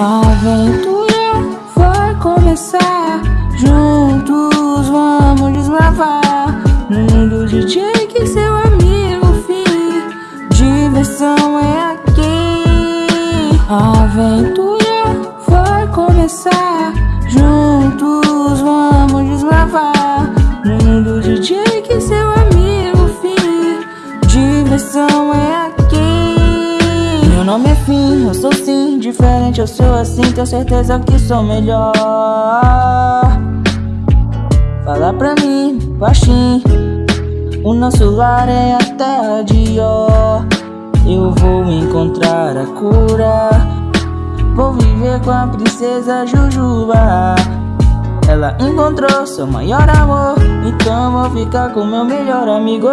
A aventura vai começar. Juntos vamos deslavar. Mundo de Jake e seu amigo Fih Diversão é aqui. A aventura vai começar. É Fim, eu sou sim diferente, eu sou assim, tenho certeza que sou melhor. Fala pra mim, baixinho O nosso lar é a terra de ó Eu vou encontrar a cura Vou viver com a princesa Jujuba. Ela encontrou seu maior amor Então vou ficar com meu melhor amigo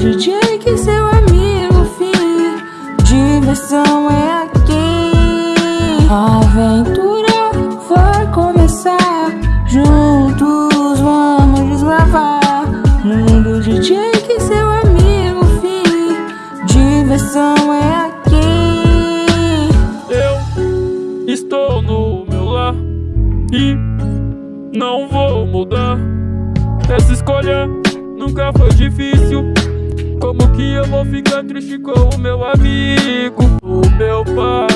Mundo de Jake, seu amigo fim Diversão é aqui A aventura vai começar Juntos vamos deslavar No mundo de Jake, seu amigo fim Diversão é aqui Eu estou no meu lar E não vou mudar. Essa escolha nunca foi difícil. Que eu vou ficar triste com o meu amigo? O meu pai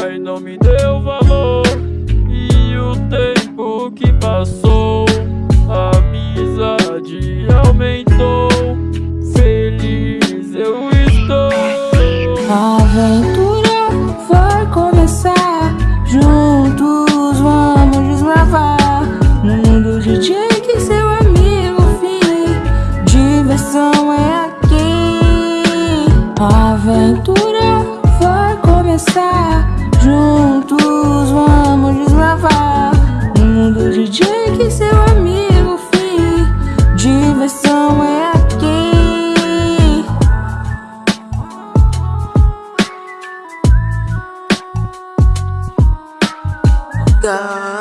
Diversão é aqui God.